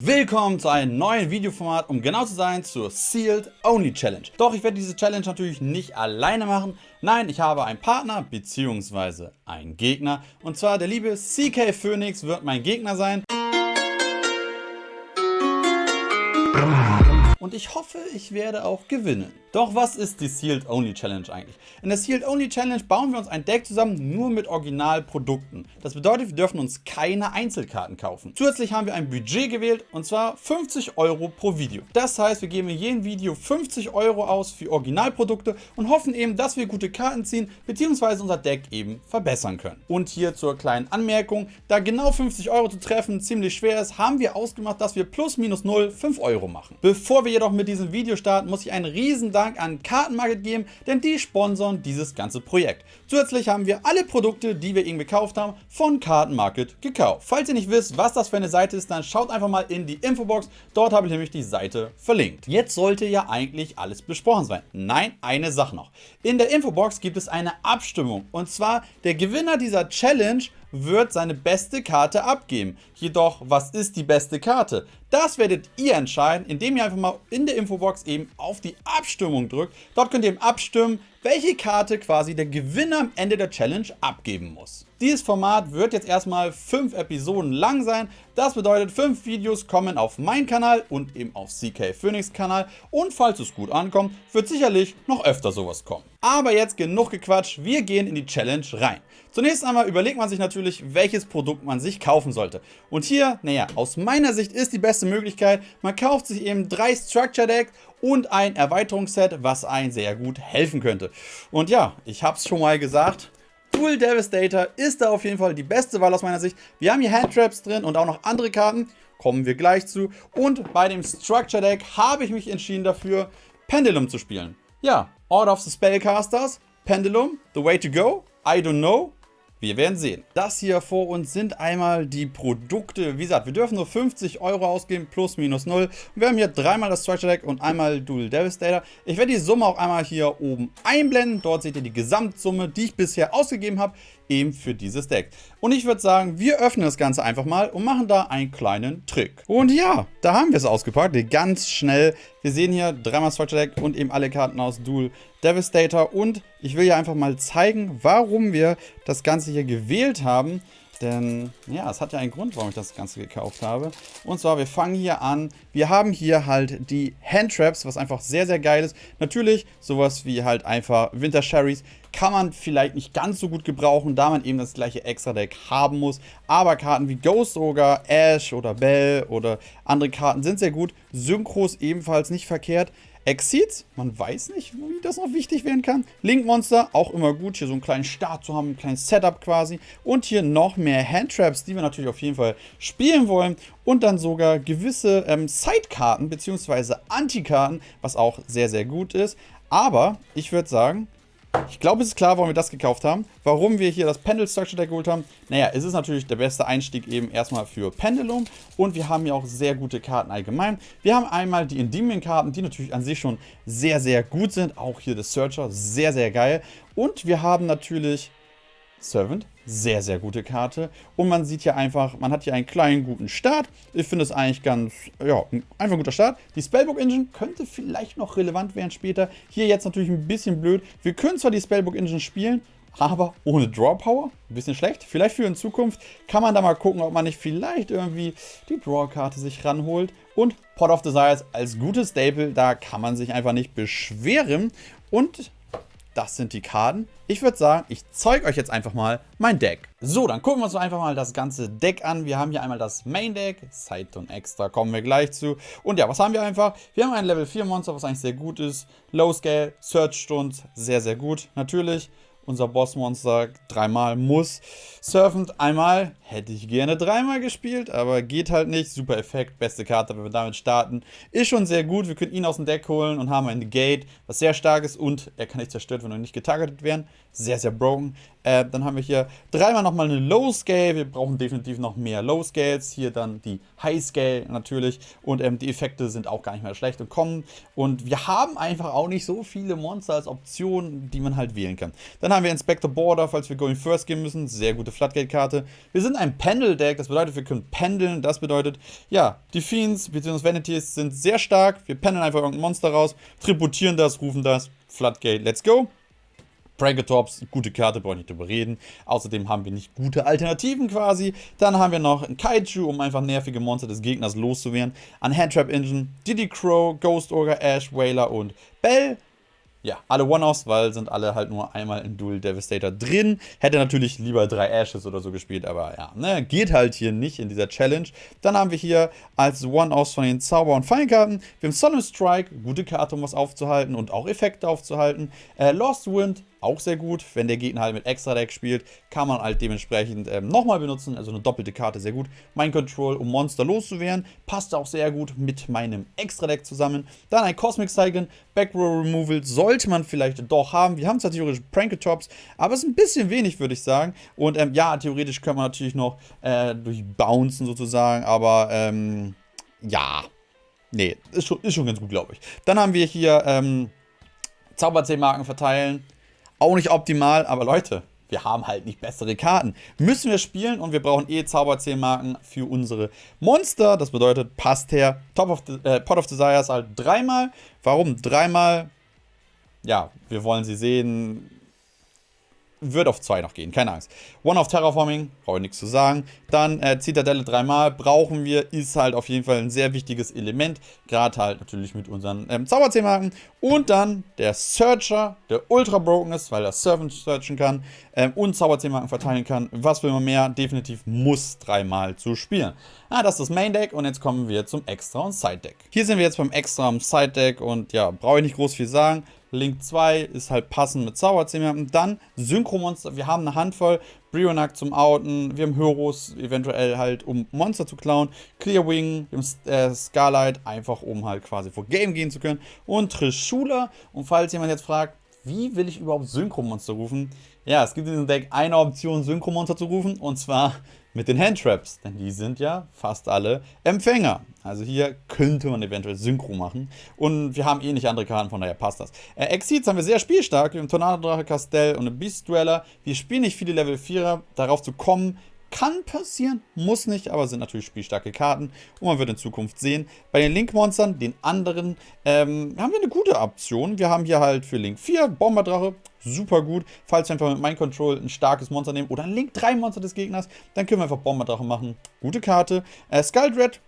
Willkommen zu einem neuen Videoformat, um genau zu sein, zur Sealed Only Challenge. Doch ich werde diese Challenge natürlich nicht alleine machen. Nein, ich habe einen Partner bzw. einen Gegner. Und zwar der liebe CK Phoenix wird mein Gegner sein. Und ich hoffe, ich werde auch gewinnen. Doch was ist die Sealed Only Challenge eigentlich? In der Sealed Only Challenge bauen wir uns ein Deck zusammen nur mit Originalprodukten. Das bedeutet, wir dürfen uns keine Einzelkarten kaufen. Zusätzlich haben wir ein Budget gewählt und zwar 50 Euro pro Video. Das heißt, wir geben in jedem Video 50 Euro aus für Originalprodukte und hoffen eben, dass wir gute Karten ziehen bzw. unser Deck eben verbessern können. Und hier zur kleinen Anmerkung, da genau 50 Euro zu treffen ziemlich schwer ist, haben wir ausgemacht, dass wir plus minus 0 5 Euro machen. Bevor wir jedoch mit diesem Video starten, muss ich einen riesen Dank an Kartenmarket geben, denn die sponsern dieses ganze Projekt. Zusätzlich haben wir alle Produkte, die wir ihnen gekauft haben, von Kartenmarket gekauft. Falls ihr nicht wisst, was das für eine Seite ist, dann schaut einfach mal in die Infobox. Dort habe ich nämlich die Seite verlinkt. Jetzt sollte ja eigentlich alles besprochen sein. Nein, eine Sache noch. In der Infobox gibt es eine Abstimmung. Und zwar der Gewinner dieser Challenge wird seine beste Karte abgeben. Jedoch, was ist die beste Karte? Das werdet ihr entscheiden, indem ihr einfach mal in der Infobox eben auf die Abstimmung drückt. Dort könnt ihr eben abstimmen, welche Karte quasi der Gewinner am Ende der Challenge abgeben muss. Dieses Format wird jetzt erstmal 5 Episoden lang sein. Das bedeutet 5 Videos kommen auf meinen Kanal und eben auf CK Phoenix Kanal. Und falls es gut ankommt, wird sicherlich noch öfter sowas kommen. Aber jetzt genug gequatscht, wir gehen in die Challenge rein. Zunächst einmal überlegt man sich natürlich, welches Produkt man sich kaufen sollte. Und hier, naja, aus meiner Sicht ist die beste Möglichkeit, man kauft sich eben drei Structure Decks und ein Erweiterungsset, was einen sehr gut helfen könnte. Und ja, ich habe es schon mal gesagt, Dual Devastator ist da auf jeden Fall die beste Wahl aus meiner Sicht. Wir haben hier Handtraps drin und auch noch andere Karten, kommen wir gleich zu. Und bei dem Structure Deck habe ich mich entschieden dafür, Pendulum zu spielen. Ja, Order of the Spellcasters, Pendulum, The Way to Go, I Don't Know, wir werden sehen. Das hier vor uns sind einmal die Produkte. Wie gesagt, wir dürfen nur 50 Euro ausgeben, plus minus 0. wir haben hier dreimal das Structure Deck und einmal Dual Devastator. Ich werde die Summe auch einmal hier oben einblenden. Dort seht ihr die Gesamtsumme, die ich bisher ausgegeben habe eben für dieses Deck. Und ich würde sagen, wir öffnen das Ganze einfach mal und machen da einen kleinen Trick. Und ja, da haben wir es ausgepackt, ganz schnell. Wir sehen hier dreimal Structure Deck und eben alle Karten aus Dual Devastator. Und ich will ja einfach mal zeigen, warum wir das Ganze hier gewählt haben. Denn ja, es hat ja einen Grund, warum ich das Ganze gekauft habe. Und zwar, wir fangen hier an. Wir haben hier halt die Handtraps, was einfach sehr, sehr geil ist. Natürlich sowas wie halt einfach Winter Sherries kann man vielleicht nicht ganz so gut gebrauchen, da man eben das gleiche Extra-Deck haben muss. Aber Karten wie Ghost Ogre, Ash oder Bell oder andere Karten sind sehr gut. Synchros ebenfalls nicht verkehrt. Exceeds, man weiß nicht, wie das noch wichtig werden kann. Link Monster, auch immer gut, hier so einen kleinen Start zu haben, ein kleines Setup quasi. Und hier noch mehr Handtraps, die wir natürlich auf jeden Fall spielen wollen. Und dann sogar gewisse ähm, Sidekarten bzw. Antikarten, was auch sehr, sehr gut ist. Aber ich würde sagen, ich glaube, es ist klar, warum wir das gekauft haben. Warum wir hier das Pendel Structure Deck geholt haben. Naja, es ist natürlich der beste Einstieg eben erstmal für Pendulum. Und wir haben hier auch sehr gute Karten allgemein. Wir haben einmal die Endymion-Karten, die natürlich an sich schon sehr, sehr gut sind. Auch hier das Searcher, sehr, sehr geil. Und wir haben natürlich Servant, sehr, sehr gute Karte. Und man sieht hier einfach, man hat hier einen kleinen, guten Start. Ich finde es eigentlich ganz, ja, einfach ein guter Start. Die Spellbook Engine könnte vielleicht noch relevant werden später. Hier jetzt natürlich ein bisschen blöd. Wir können zwar die Spellbook Engine spielen, aber ohne Draw Power. Ein bisschen schlecht. Vielleicht für in Zukunft kann man da mal gucken, ob man nicht vielleicht irgendwie die Draw-Karte sich ranholt. Und Pot of Desires als gutes Staple, da kann man sich einfach nicht beschweren. Und das sind die Karten. Ich würde sagen, ich zeige euch jetzt einfach mal mein Deck. So, dann gucken wir uns einfach mal das ganze Deck an. Wir haben hier einmal das Main Deck, Side und Extra, kommen wir gleich zu. Und ja, was haben wir einfach? Wir haben ein Level 4 Monster, was eigentlich sehr gut ist. Low Scale, Search Stunts, sehr, sehr gut. Natürlich unser Bossmonster dreimal muss. Surfend einmal hätte ich gerne dreimal gespielt, aber geht halt nicht. Super Effekt, beste Karte, wenn wir damit starten. Ist schon sehr gut. Wir können ihn aus dem Deck holen und haben ein Gate, was sehr stark ist und er kann nicht zerstört, wenn er nicht getargetet werden. Sehr, sehr broken. Äh, dann haben wir hier dreimal nochmal eine Low Scale. Wir brauchen definitiv noch mehr Low Scales. Hier dann die High Scale natürlich. Und ähm, die Effekte sind auch gar nicht mehr schlecht und kommen. Und wir haben einfach auch nicht so viele Monster als Optionen, die man halt wählen kann. Dann haben haben wir Inspector Border, falls wir Going First gehen müssen. Sehr gute Floodgate-Karte. Wir sind ein Pendel-Deck, das bedeutet, wir können pendeln. Das bedeutet, ja, die Fiends bzw. Vanities sind sehr stark. Wir pendeln einfach irgendein Monster raus, tributieren das, rufen das. Floodgate, let's go. Pranketops, gute Karte, brauche ich nicht drüber reden. Außerdem haben wir nicht gute Alternativen quasi. Dann haben wir noch ein Kaiju, um einfach nervige Monster des Gegners loszuwerden. Ein Handtrap Engine, Diddy Crow, Ghost Ogre, Ash, Whaler und Bell ja, alle One-Offs, weil sind alle halt nur einmal in Duel Devastator drin. Hätte natürlich lieber drei Ashes oder so gespielt, aber ja, ne, geht halt hier nicht in dieser Challenge. Dann haben wir hier als One-Offs von den Zauber- und Feinkarten. Wir haben Solemn Strike, gute Karte, um was aufzuhalten und auch Effekte aufzuhalten. Äh, Lost Wind, auch sehr gut. Wenn der Gegner halt mit Extra-Deck spielt, kann man halt dementsprechend ähm, nochmal benutzen. Also eine doppelte Karte, sehr gut. Mind Control, um Monster loszuwerden. Passt auch sehr gut mit meinem Extra-Deck zusammen. Dann ein Cosmic Cyclone, Backrow Removal sollte man vielleicht doch haben. Wir haben zwar theoretisch Pranketops, aber es ist ein bisschen wenig, würde ich sagen. Und ähm, ja, theoretisch können wir natürlich noch äh, durchbouncen sozusagen, aber ähm, ja, nee, ist schon, ist schon ganz gut, glaube ich. Dann haben wir hier ähm, Zauberzählmarken verteilen. Auch nicht optimal, aber Leute, wir haben halt nicht bessere Karten. Müssen wir spielen und wir brauchen eh Zauberzählmarken für unsere Monster. Das bedeutet, passt her. Top of the, äh, Pot of Desires halt dreimal. Warum dreimal? Ja, wir wollen sie sehen wird auf 2 noch gehen, keine Angst. One of Terraforming, brauche ich nichts zu sagen. Dann äh, Zitadelle dreimal brauchen wir, ist halt auf jeden Fall ein sehr wichtiges Element. Gerade halt natürlich mit unseren ähm, Zauberzählmarken. Und dann der Searcher, der ultra broken ist, weil er Servant searchen kann ähm, und Zauberzählmarken verteilen kann. Was will man mehr? Definitiv muss dreimal zu spielen. Ah, das ist das Main Deck und jetzt kommen wir zum Extra und Side Deck. Hier sind wir jetzt beim Extra und Side Deck und ja, brauche ich nicht groß viel sagen. Link 2 ist halt passend mit Zauberzähmern. Dann Synchromonster. Wir haben eine Handvoll. Brionac zum Outen. Wir haben Hyros eventuell halt, um Monster zu klauen. Clearwing, wir äh, Scarlight, einfach um halt quasi vor Game gehen zu können. Und Trishula. Und falls jemand jetzt fragt, wie will ich überhaupt Synchromonster rufen? Ja, es gibt in diesem Deck eine Option, Synchromonster zu rufen. Und zwar mit den Handtraps, denn die sind ja fast alle Empfänger. Also hier könnte man eventuell Synchro machen. Und wir haben eh nicht andere Karten, von daher passt das. Äh, Exceeds haben wir sehr spielstark. Wir haben Tornado-Drache, Castell und eine Beast-Dweller. Wir spielen nicht viele Level 4er. Darauf zu kommen, kann passieren, muss nicht, aber sind natürlich spielstarke Karten und man wird in Zukunft sehen. Bei den Link-Monstern, den anderen, ähm, haben wir eine gute Option. Wir haben hier halt für Link 4 Bomberdrache, super gut. Falls wir einfach mit Mind Control ein starkes Monster nehmen oder ein Link 3 Monster des Gegners, dann können wir einfach Bomberdrache machen. Gute Karte. Äh, Skuldred,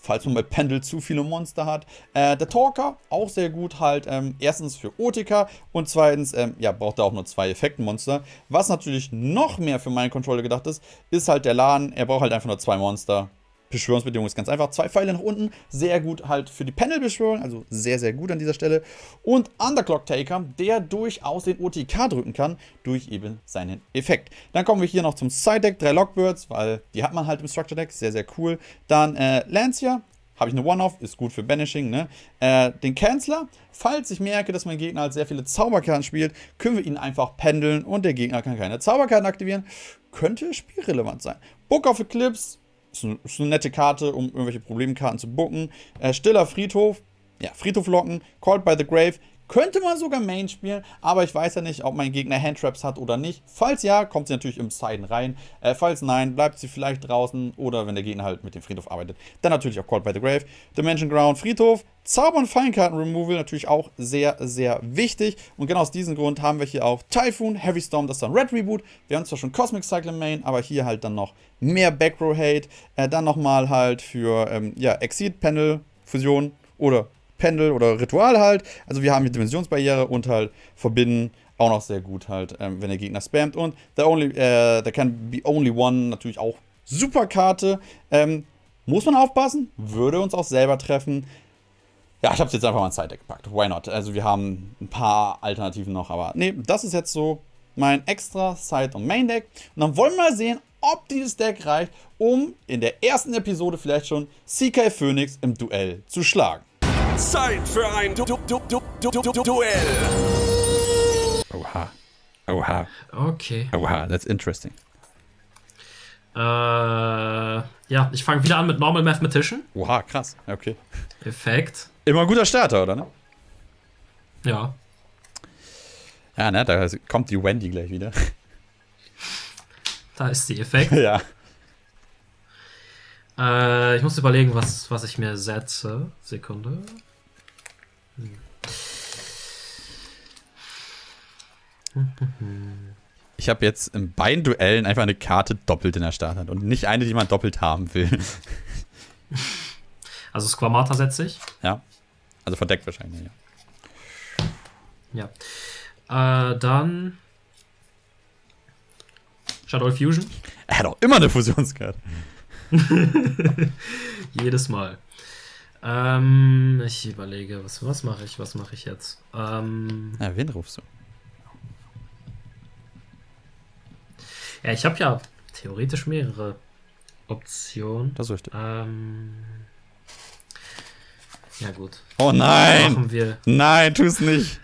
falls man bei Pendel zu viele Monster hat. Äh, der Talker, auch sehr gut halt, ähm, erstens für Otika und zweitens, ähm, ja, braucht er auch nur zwei Effektmonster. Was natürlich noch mehr für meinen Controller gedacht ist, ist halt der Laden. Er braucht halt einfach nur zwei Monster. Beschwörungsbedingung ist ganz einfach. Zwei Pfeile nach unten, sehr gut halt für die Panel-Beschwörung, also sehr, sehr gut an dieser Stelle. Und Underclock Taker, der durchaus den OTK drücken kann, durch eben seinen Effekt. Dann kommen wir hier noch zum Side-Deck, drei Lockbirds, weil die hat man halt im Structure-Deck, sehr, sehr cool. Dann äh, Lancia, habe ich eine One-Off, ist gut für Banishing, ne? Äh, den Canceler, falls ich merke, dass mein Gegner halt sehr viele Zauberkarten spielt, können wir ihn einfach pendeln und der Gegner kann keine Zauberkarten aktivieren. Könnte spielrelevant sein. Book of Eclipse, ist, ein, ist eine nette Karte, um irgendwelche Problemkarten zu booken. Äh, Stiller Friedhof. Ja, Friedhof locken. Called by the Grave. Könnte man sogar Main spielen, aber ich weiß ja nicht, ob mein Gegner Handtraps hat oder nicht. Falls ja, kommt sie natürlich im Siden rein. Äh, falls nein, bleibt sie vielleicht draußen oder wenn der Gegner halt mit dem Friedhof arbeitet, dann natürlich auch Called by the Grave. Dimension Ground, Friedhof, Zauber- und Feinkarten-Removal natürlich auch sehr, sehr wichtig. Und genau aus diesem Grund haben wir hier auch Typhoon, Heavy Storm, das ist dann Red Reboot. Wir haben zwar schon Cosmic Cycle Main, aber hier halt dann noch mehr Backrow Hate. Äh, dann nochmal halt für ähm, ja, Exceed Panel Fusion oder Pendel oder Ritual halt. Also wir haben hier Dimensionsbarriere und halt verbinden auch noch sehr gut halt, ähm, wenn der Gegner spammt. Und the only, äh, there can be only one natürlich auch super Karte. Ähm, muss man aufpassen, würde uns auch selber treffen. Ja, ich habe es jetzt einfach mal ins Side-Deck gepackt. Why not? Also wir haben ein paar Alternativen noch, aber nee, das ist jetzt so mein extra Side- und Main-Deck. Und dann wollen wir mal sehen, ob dieses Deck reicht, um in der ersten Episode vielleicht schon CK Phoenix im Duell zu schlagen. Zeit für ein du du du du du du Duell. Oha. Oha. Okay. Oha, that's interesting. Äh, ja, ich fange wieder an mit Normal Mathematician. Oha, krass. Okay. Effekt. Immer ein guter Starter, oder? Ne? Ja. Ja, ne, da kommt die Wendy gleich wieder. Da ist die Effekt. ja. Äh, ich muss überlegen, was, was ich mir setze. Sekunde. Ich habe jetzt in beiden Duellen einfach eine Karte doppelt in der Starthand und nicht eine, die man doppelt haben will. Also Squamata setze ich. ja. Also verdeckt wahrscheinlich, ja. Ja. Äh, dann. Shadow Fusion. Er hat auch immer eine Fusionskarte. Jedes Mal. Ähm, ich überlege, was, was mache ich? Was mache ich jetzt? Ähm, Ja, wen rufst du? ja, ich habe ja theoretisch mehrere Optionen. Das ist richtig. Ähm, ja, gut. Oh nein! Machen wir. Nein, tu es nicht.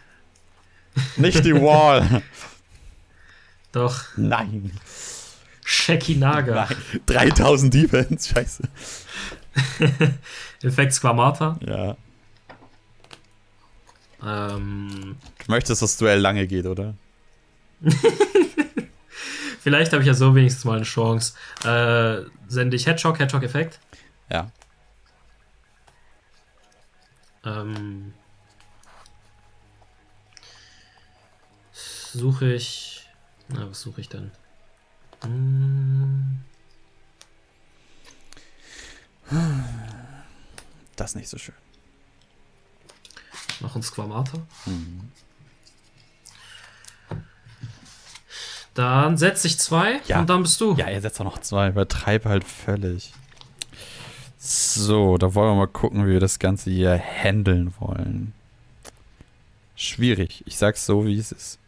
Nicht die Wall. Doch, Nein. Shekinaga. Nein. 3000 Defense. Scheiße. Effekt Squamata. Ja. Ähm, Du möchtest, dass das Duell lange geht, oder? vielleicht habe ich ja so wenigstens mal eine Chance. Äh, sende ich Headshock, Headshock-Effekt. Ja. Ähm, suche ich. Na, was suche ich denn? Das ist nicht so schön. noch ein Squamata. Dann setze ich zwei Ja. und dann bist du. Ja, ihr setzt doch noch zwei. Übertreib halt völlig. So, da wollen wir mal gucken, wie wir das Ganze hier handeln wollen. Schwierig. Ich sag's so, wie es ist.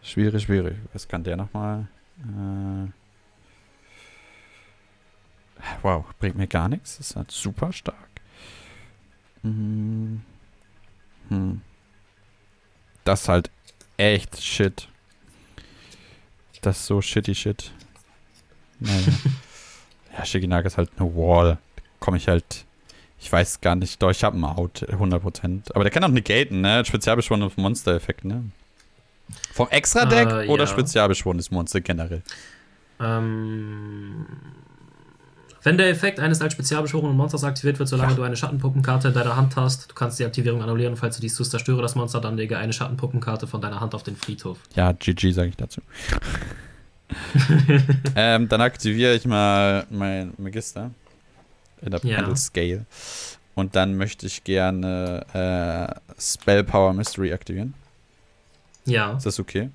Schwierig, schwierig. Was kann der nochmal? Äh wow, bringt mir gar nichts. Das ist halt super stark. Hm. Hm. Das ist halt echt shit. Das ist so shitty shit. Naja. ja, Shiginaga ist halt eine Wall. Komme ich halt. Ich weiß gar nicht. Doch, ich habe einen Out, 100%. Aber der kann auch negaten, ne? Spezialbeschworenes Monster-Effekt, ne? Vom Extra-Deck Äh, oder ja. spezialbeschworenes Monster generell? Ähm, wenn der Effekt eines als spezialbeschworenen Monsters aktiviert wird, solange Ja. du eine Schattenpuppenkarte in deiner Hand hast, du kannst die Aktivierung annullieren. Falls du dies tust, zerstöre das Monster, dann lege eine Schattenpuppenkarte von deiner Hand auf den Friedhof. Ja, GG sage ich dazu. ähm, dann aktiviere ich mal mein Magister in der Ja. Pendle Scale. Und dann möchte ich gerne äh, Spell Power Mystery aktivieren. Ja, Ist das okay?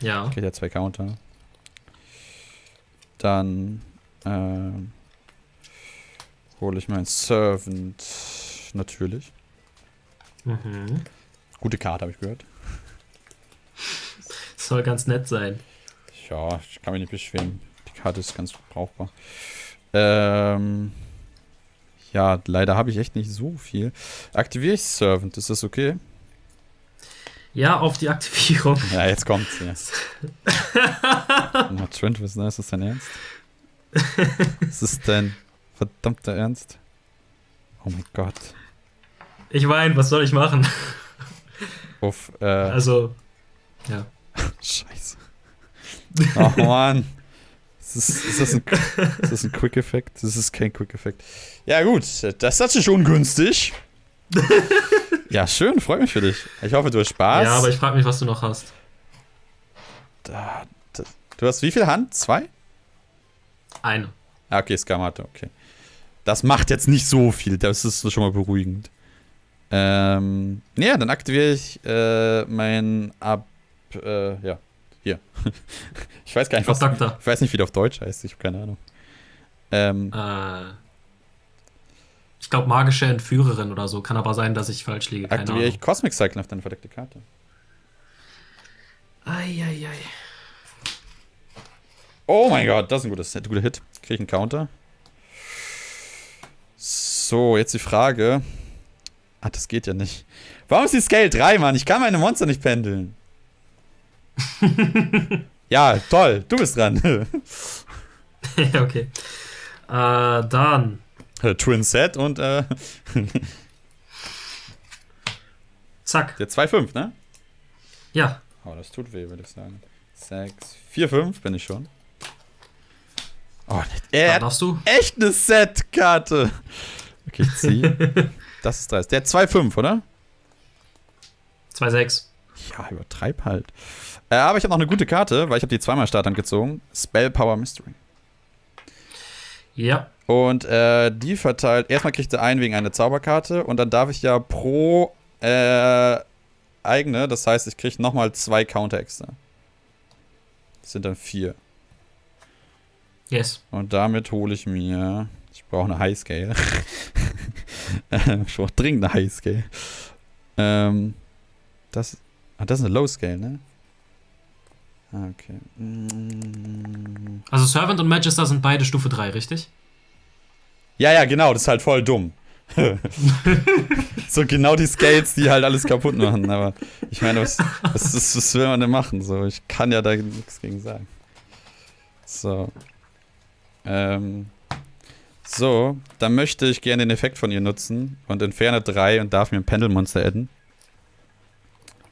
ja. Kriegt ja zwei Counter. Dann ähm, hole ich meinen Servant natürlich. Mhm. Gute Karte, habe ich gehört. Soll ganz nett sein. Ja, ich kann mich nicht beschweren. Die Karte ist ganz brauchbar. Ähm, ja, leider habe ich echt nicht so viel. Aktiviere ich Servant, ist das okay? Ja, auf die Aktivierung. Ja, jetzt kommt's. Ja. Na, Trent, was ist das? Ist das? Ist das dein verdammter Ernst? Oh mein Gott. Ich weine, was soll ich machen? Uff, äh, Also, ja. Scheiße. Oh Mann. Ist das, ist, das ein, ist das ein Quick-Effekt? Das ist kein Quick-Effekt. Ja, gut. Das ist natürlich ungünstig. ja, schön. Freut mich für dich. Ich hoffe, du hast Spaß. Ja, aber ich frage mich, was du noch hast. Da, da, du hast wie viel Hand? Zwei? Eine. Ah, okay, Skamate, okay. Das macht jetzt nicht so viel. Das ist schon mal beruhigend. Ähm, ja, dann aktiviere ich äh, mein Ab. Äh, ja, hier. ich weiß gar nicht, was. Ich weiß nicht, wie der auf Deutsch heißt. Ich habe keine Ahnung. Ähm, Äh, ich glaube, magische Entführerin oder so. Kann aber sein, dass ich falsch liege. Keine aktiviere Ahnung. ich Cosmic Cycle auf deine verdeckte Karte. Eieiei. Oh mein Gott, das ist ein gutes, ein guter Hit. Kriege ich einen Counter. So, jetzt die Frage. Ah, das geht ja nicht. Warum ist die Scale 3, Mann? Ich kann meine Monster nicht pendeln. ja, toll. Du bist dran. ja, okay. Äh, dann. Twin Set und äh, Zack. der 2-5, ne? Ja. Oh, das tut weh, würde ich sagen. 6, 4, 5 bin ich schon. Oh, er Dann darfst du. echt eine Set-Karte. Okay, ich ziehe. das ist 30. Der hat 2, 5, oder? 2-6. Ja, übertreib halt. Äh, aber ich habe noch eine gute Karte, weil ich habe die zweimal Starthand gezogen. Spell Power Mystery. Ja. Und äh, die verteilt, erstmal kriegt sie einen wegen einer Zauberkarte und dann darf ich ja pro äh, eigene, das heißt, ich kriege nochmal zwei Counter extra. Das sind dann vier. Yes. Und damit hole ich mir, ich brauche eine Highscale. Ich brauche dringend eine Highscale. Ähm, das, ah, das ist eine Low-Scale, ne? Ah, okay. Mm. Also Servant und Magister sind beide Stufe 3, richtig? Ja, ja, genau, das ist halt voll dumm. so genau die Scales, die halt alles kaputt machen. Aber ich meine, was, was, was, was will man denn machen? So, ich kann ja da nichts gegen sagen. So. Ähm. So, dann möchte ich gerne den Effekt von ihr nutzen und entferne 3 und darf mir ein Pendelmonster adden.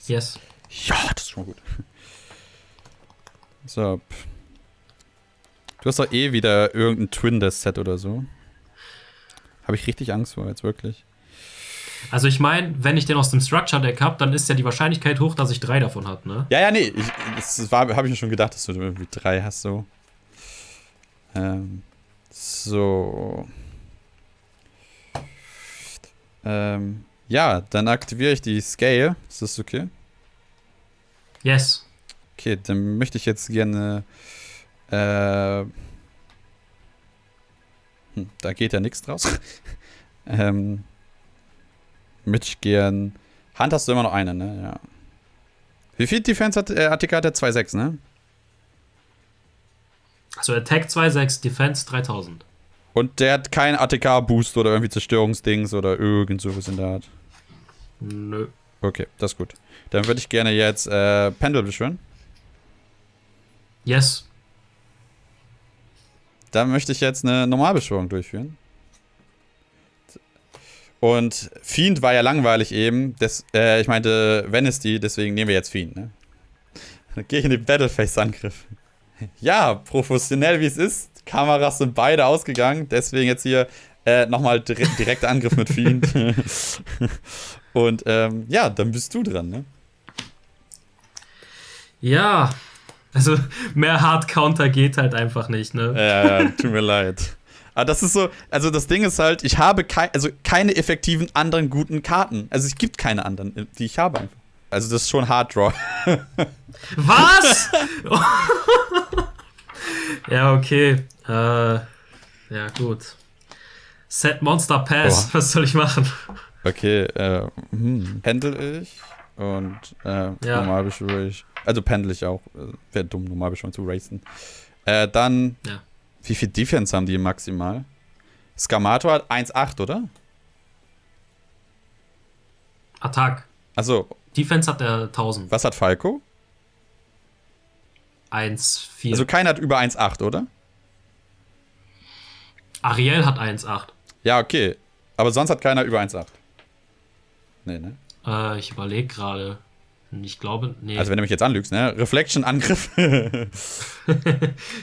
Yes. Ja, das ist schon mal gut. So. Du hast doch eh wieder irgendein Twin-Death-Set oder so. Habe ich richtig Angst vor, jetzt wirklich. Also ich meine, wenn ich den aus dem Structure Deck habe, dann ist ja die Wahrscheinlichkeit hoch, dass ich drei davon habe, ne? Ja, ja, nee. Ich, das habe ich mir schon gedacht, dass du irgendwie drei hast, so. Ähm, so. Ähm, ja, dann aktiviere ich die Scale. Ist das okay? Yes. Okay, dann möchte ich jetzt gerne. Äh, hm, da geht ja nichts draus. ähm, möchte ich gern. Hand hast du immer noch eine, ne? Ja. Wie viel Defense hat, äh, hat die Karte? 2,6, ne? Also Attack 2,6, Defense 3000. Und der hat keinen ATK-Boost oder irgendwie Zerstörungsdings oder irgend sowas in der Art. Nö. Okay, das ist gut. Dann würde ich gerne jetzt äh, Pendel beschwören. Yes. Dann möchte ich jetzt eine Normalbeschwörung durchführen. Und Fiend war ja langweilig eben. Des, äh, ich meinte Venesty, deswegen nehmen wir jetzt Fiend, ne? Dann gehe ich in den Battleface-Angriff. Ja, professionell wie es ist. Kameras sind beide ausgegangen. Deswegen jetzt hier äh, nochmal dire direkter Angriff mit Fiend. Und ähm, ja, dann bist du dran, ne? Ja. Also mehr Hard Counter geht halt einfach nicht, ne? Ja, ja, tut mir leid. Aber das ist so, also das Ding ist halt, ich habe kei also keine effektiven anderen guten Karten. Also es gibt keine anderen, die ich habe einfach. Also das ist schon Hard Draw. Was? ja, okay. Äh, ja, gut. Set Monster Pass. Boah. Was soll ich machen? Okay, äh, hm, pendel ich und äh, Ja. normal beschwöre ich. Also pendel ich auch. Äh, Wäre dumm, normal beschwören zu racen. Äh, dann, Ja. wie viel Defense haben die maximal? Scamato hat 1,8, oder? Attack. Also, Defense hat er 1000. was hat Falco? 1, 4. Also keiner hat über 1,8, oder? Ariel hat 1,8. Ja, okay. Aber sonst hat keiner über 1,8. Nee, ne? Äh, ich überlege gerade. Ich glaube, nee. Also wenn du mich jetzt anlügst, ne? Reflection-Angriff. er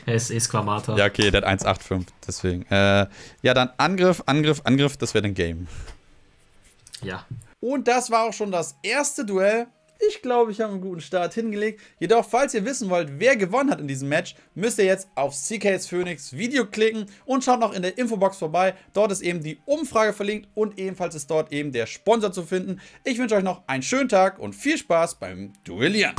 ist eh Squamata. ja, okay, der hat 1,85, deswegen. Äh, ja, dann Angriff, Angriff, Angriff, das wäre dann Game. ja. Und das war auch schon das erste Duell. Ich glaube, ich habe einen guten Start hingelegt. Jedoch, falls ihr wissen wollt, wer gewonnen hat in diesem Match, müsst ihr jetzt auf CK's Phoenix Video klicken und schaut noch in der Infobox vorbei. Dort ist eben die Umfrage verlinkt und ebenfalls ist dort eben der Sponsor zu finden. Ich wünsche euch noch einen schönen Tag und viel Spaß beim Duellieren.